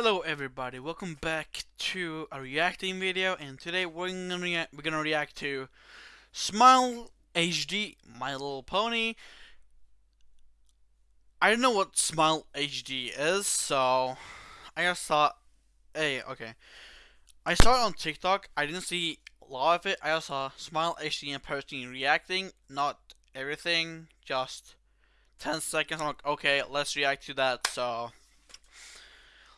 Hello everybody, welcome back to a reacting video and today we're gonna, rea we're gonna react to Smile HD, My Little Pony. I don't know what Smile HD is, so I just thought, hey, okay. I saw it on TikTok, I didn't see a lot of it, I just saw Smile HD in person reacting, not everything, just 10 seconds, I'm like, okay, let's react to that, so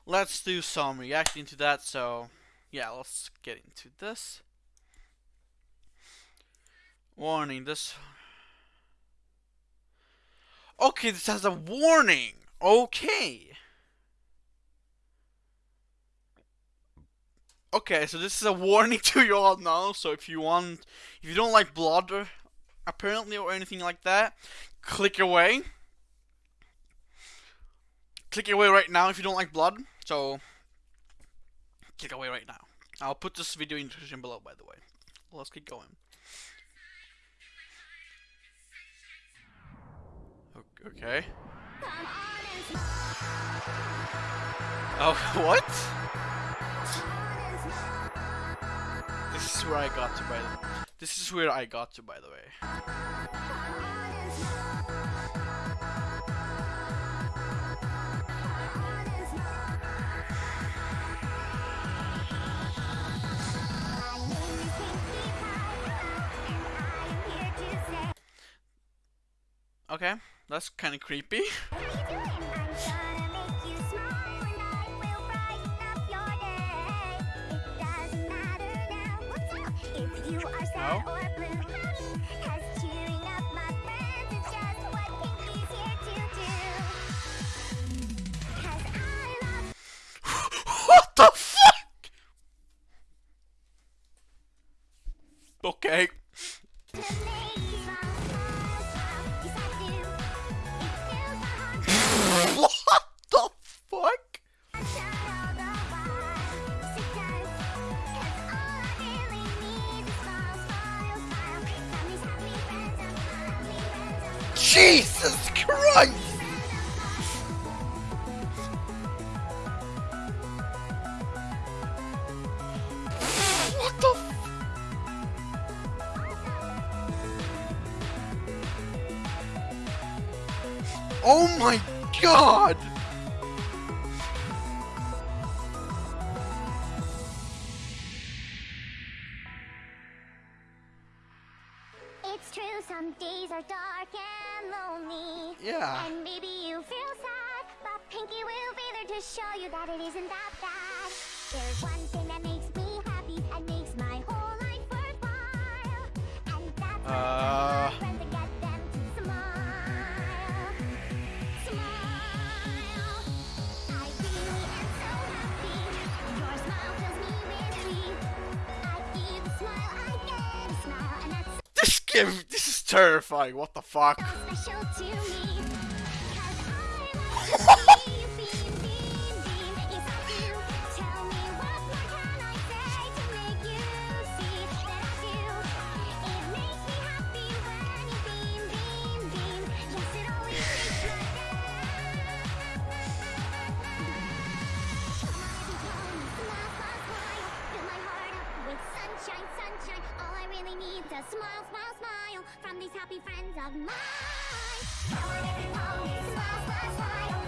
let's do some reacting to that. So, yeah, let's get into this. Warning, this... Okay, this has a warning. Okay. Okay, so this is a warning to you all now. So if you want, if you don't like blood, or, apparently, or anything like that, click away. Click away right now if you don't like blood. So, click away right now. I'll put this video in the description below, by the way. Let's keep going. Okay. Oh, what? This is where I got to, by the This is where I got to, by the way. Okay, that's kind of creepy. No? what the fuck? Okay. Jesus Christ! What the Oh my god! It's true, some days are dark and lonely. Yeah. And maybe you feel sad, but Pinkie will be there to show you that it isn't that bad. There's one thing that makes This is terrifying. What the fuck? smile, smile, smile from these happy friends of mine. Come on, everyone, smile, smile, smile.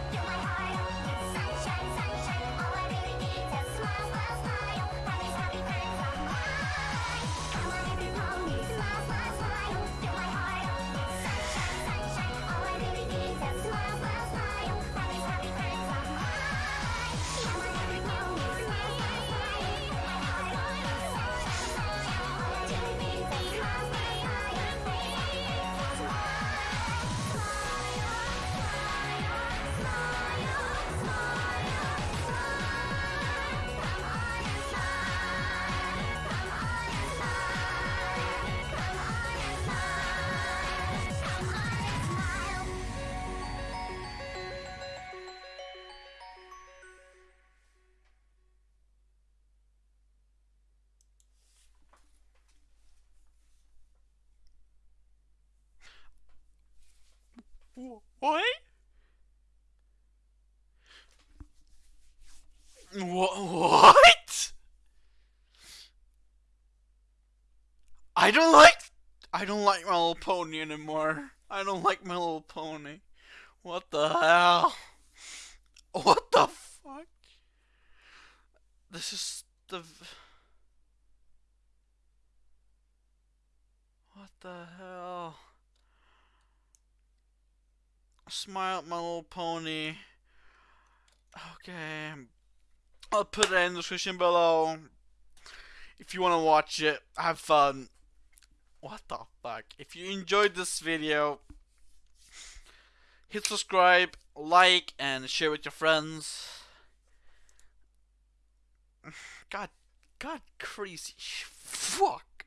What? What? I don't like. I don't like My Little Pony anymore. I don't like My Little Pony. What the hell? What the fuck? This is the. What the hell? Smile, My Little Pony. Okay. I'll put it in the description below. If you want to watch it, have fun. What the fuck? If you enjoyed this video, hit subscribe, like, and share with your friends. God, God, crazy. Fuck.